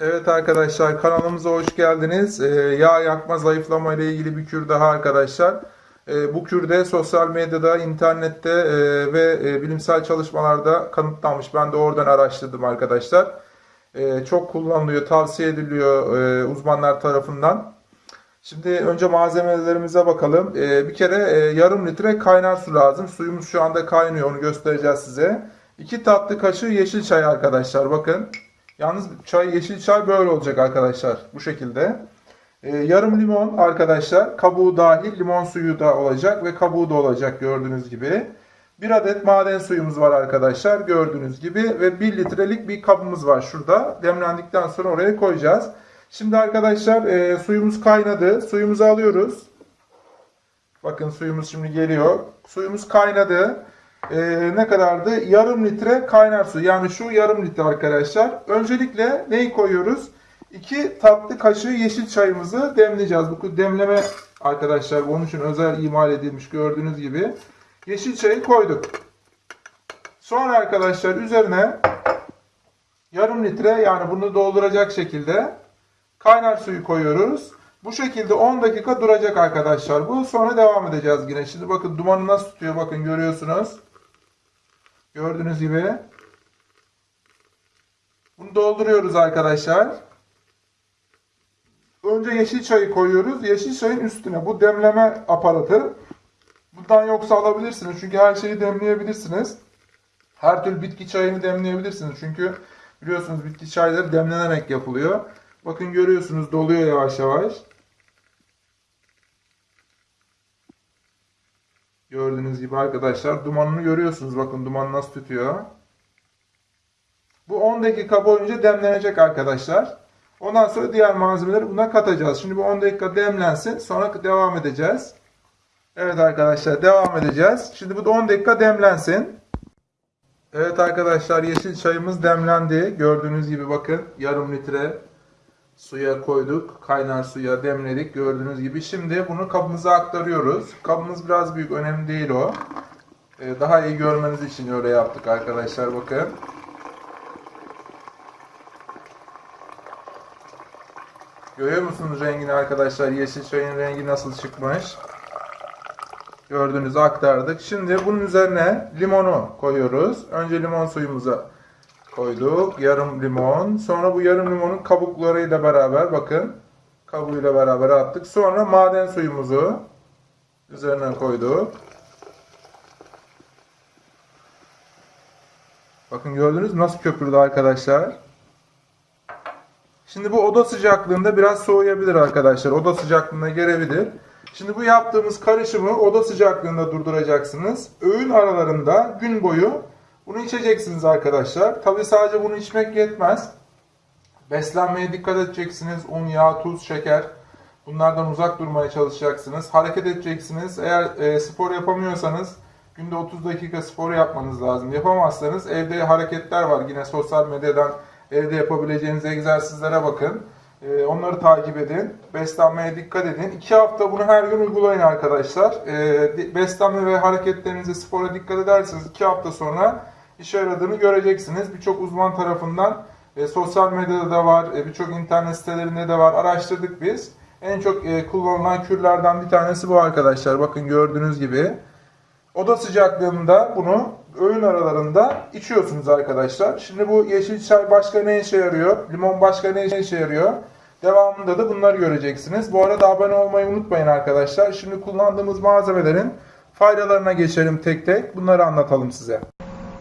Evet arkadaşlar kanalımıza hoş geldiniz. Ee, yağ yakma zayıflama ile ilgili bir kür daha arkadaşlar. Ee, bu kürde sosyal medyada, internette e, ve e, bilimsel çalışmalarda kanıtlanmış. Ben de oradan araştırdım arkadaşlar. Ee, çok kullanılıyor, tavsiye ediliyor e, uzmanlar tarafından. Şimdi önce malzemelerimize bakalım. Ee, bir kere e, yarım litre kaynar su lazım. Suyumuz şu anda kaynıyor, onu göstereceğiz size. 2 tatlı kaşığı yeşil çay arkadaşlar bakın. Yalnız çay yeşil çay böyle olacak arkadaşlar bu şekilde. Ee, yarım limon arkadaşlar kabuğu dahil limon suyu da olacak ve kabuğu da olacak gördüğünüz gibi. Bir adet maden suyumuz var arkadaşlar gördüğünüz gibi ve 1 litrelik bir kabımız var şurada. Demlendikten sonra oraya koyacağız. Şimdi arkadaşlar e, suyumuz kaynadı. Suyumuzu alıyoruz. Bakın suyumuz şimdi geliyor. Suyumuz kaynadı. Ee, ne kadardı? Yarım litre kaynar su. Yani şu yarım litre arkadaşlar. Öncelikle neyi koyuyoruz? 2 tatlı kaşığı yeşil çayımızı demleyeceğiz. Bu demleme arkadaşlar onun için özel imal edilmiş gördüğünüz gibi. Yeşil çayı koyduk. Sonra arkadaşlar üzerine yarım litre yani bunu dolduracak şekilde kaynar suyu koyuyoruz. Bu şekilde 10 dakika duracak arkadaşlar bu. Sonra devam edeceğiz yine. Şimdi bakın dumanı nasıl tutuyor bakın görüyorsunuz. Gördüğünüz gibi. Bunu dolduruyoruz arkadaşlar. Önce yeşil çayı koyuyoruz. Yeşil çayın üstüne bu demleme aparatı. Bundan yoksa alabilirsiniz. Çünkü her şeyi demleyebilirsiniz. Her türlü bitki çayını demleyebilirsiniz. Çünkü biliyorsunuz bitki çayları demlenerek yapılıyor. Bakın görüyorsunuz doluyor yavaş yavaş. Gördüğünüz gibi arkadaşlar dumanını görüyorsunuz. Bakın duman nasıl tutuyor. Bu 10 dakika boyunca demlenecek arkadaşlar. Ondan sonra diğer malzemeleri buna katacağız. Şimdi bu 10 dakika demlensin. Sonra devam edeceğiz. Evet arkadaşlar devam edeceğiz. Şimdi bu da 10 dakika demlensin. Evet arkadaşlar yeşil çayımız demlendi. Gördüğünüz gibi bakın yarım litre suya koyduk. Kaynar suya demledik gördüğünüz gibi. Şimdi bunu kabımıza aktarıyoruz. Kabımız biraz büyük önemli değil o. Ee, daha iyi görmeniz için öyle yaptık arkadaşlar bakın. Görüyor musunuz rengini arkadaşlar? Yeşil çayın rengi nasıl çıkmış? Gördüğünüzü aktardık. Şimdi bunun üzerine limonu koyuyoruz. Önce limon suyumuza koyduk. Yarım limon. Sonra bu yarım limonun kabuklarıyla beraber bakın. Kabuğuyla beraber attık. Sonra maden suyumuzu üzerine koyduk. Bakın gördünüz nasıl köpürdü arkadaşlar. Şimdi bu oda sıcaklığında biraz soğuyabilir arkadaşlar. Oda sıcaklığına gelebilir. Şimdi bu yaptığımız karışımı oda sıcaklığında durduracaksınız. Öğün aralarında gün boyu bunu içeceksiniz arkadaşlar. Tabi sadece bunu içmek yetmez. Beslenmeye dikkat edeceksiniz. Un, yağ, tuz, şeker. Bunlardan uzak durmaya çalışacaksınız. Hareket edeceksiniz. Eğer e, spor yapamıyorsanız günde 30 dakika spor yapmanız lazım. Yapamazsanız evde hareketler var. Yine sosyal medyadan evde yapabileceğiniz egzersizlere bakın. E, onları takip edin. Beslenmeye dikkat edin. 2 hafta bunu her gün uygulayın arkadaşlar. E, beslenme ve hareketlerinize, spora dikkat ederseniz 2 hafta sonra işe yaradığını göreceksiniz. Birçok uzman tarafından e, sosyal medyada da var, e, birçok internet sitelerinde de var. Araştırdık biz. En çok e, kullanılan kürlerden bir tanesi bu arkadaşlar. Bakın gördüğünüz gibi. Oda sıcaklığında bunu öğün aralarında içiyorsunuz arkadaşlar. Şimdi bu yeşil çay başka ne işe yarıyor? Limon başka ne işe yarıyor? Devamında da bunları göreceksiniz. Bu arada abone olmayı unutmayın arkadaşlar. Şimdi kullandığımız malzemelerin faydalarına geçelim tek tek. Bunları anlatalım size.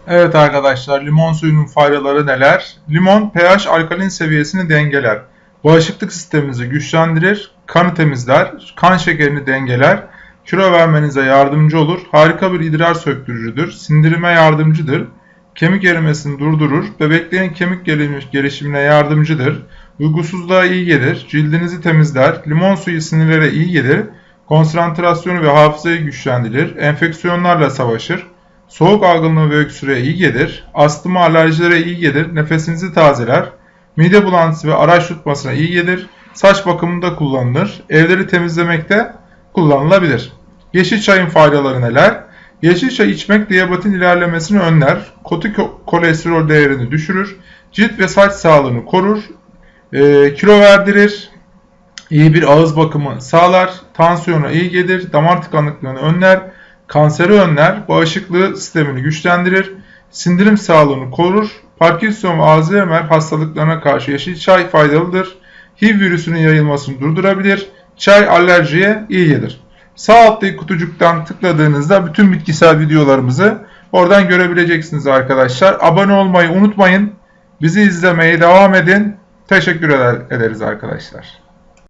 Evet arkadaşlar limon suyunun faydaları neler? Limon pH alkalin seviyesini dengeler. Bağışıklık sisteminizi güçlendirir, kanı temizler, kan şekerini dengeler, kilo vermenize yardımcı olur, harika bir idrar söktürücüdür, sindirime yardımcıdır, kemik erimesini durdurur, bebeklerin kemik gelişimine yardımcıdır, uygusuzluğa iyi gelir, cildinizi temizler, limon suyu sinirlere iyi gelir, konsantrasyonu ve hafızayı güçlendirir, enfeksiyonlarla savaşır, soğuk algınlığı ve öksürüğe iyi gelir, astıma alerjilere iyi gelir, nefesinizi tazeler, mide bulantısı ve araç tutmasına iyi gelir, saç bakımında kullanılır, evleri temizlemekte kullanılabilir. Yeşil çayın faydaları neler? Yeşil çay içmek diyabetin ilerlemesini önler, kötü kolesterol değerini düşürür, cilt ve saç sağlığını korur, e, kilo verdirir, iyi bir ağız bakımı sağlar, tansiyona iyi gelir, damar tıkanıklığını önler, kanseri önler, bağışıklığı sistemini güçlendirir, sindirim sağlığını korur, Parkinson ve Alzheimer hastalıklarına karşı yeşil çay faydalıdır, HIV virüsünün yayılmasını durdurabilir, çay alerjiye iyi gelir. Sağ alttaki kutucuktan tıkladığınızda bütün bitkisel videolarımızı oradan görebileceksiniz arkadaşlar. Abone olmayı unutmayın. Bizi izlemeye devam edin. Teşekkür eder- ederiz arkadaşlar.